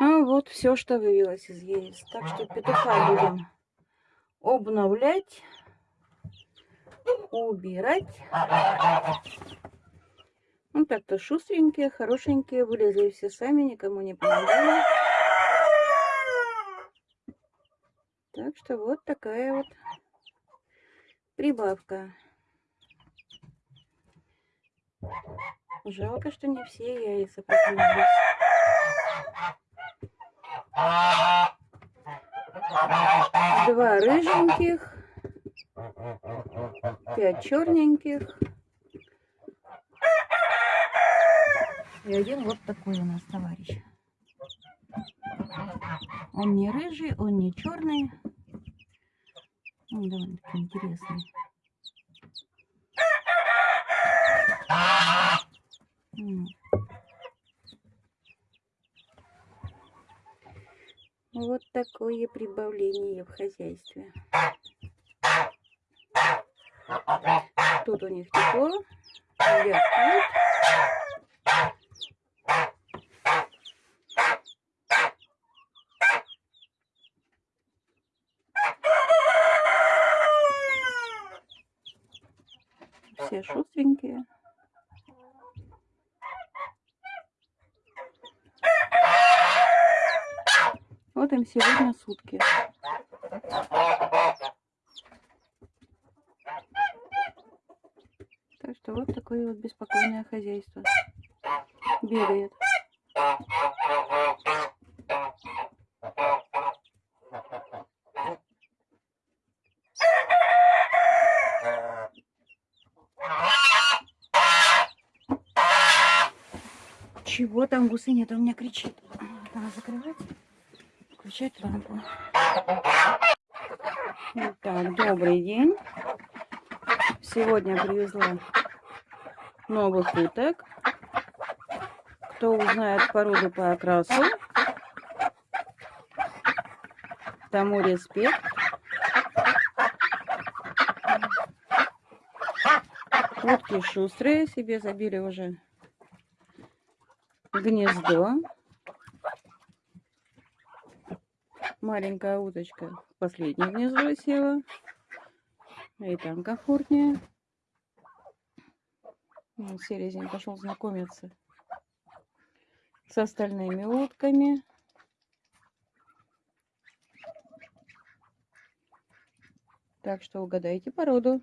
А вот все, что вывелось из яиц. Так что петуха будем обновлять, убирать. Ну так-то шустренькие, хорошенькие, вылезли все сами, никому не помогали. Так что вот такая вот прибавка. Жалко, что не все яйца поклюнулись. Два рыженьких, пять черненьких. И один вот такой у нас товарищ. Он не рыжий, он не черный. Он довольно-таки интересный. Вот такое прибавление в хозяйстве. Тут у них тепло, Все шустренькие. Вот им сегодня сутки. Так что вот такое вот беспокойное хозяйство. Бегает. Чего там гусыня-то у меня кричит? Надо закрывать включать лампу. Итак, добрый день. Сегодня привезла новых уток. Кто узнает породу по окрасу, тому респект. Утки шустрые себе забили уже гнездо. Маленькая уточка последняя внизу села. И там комфортнее. Ну, пошел знакомиться с остальными утками. Так что угадайте породу.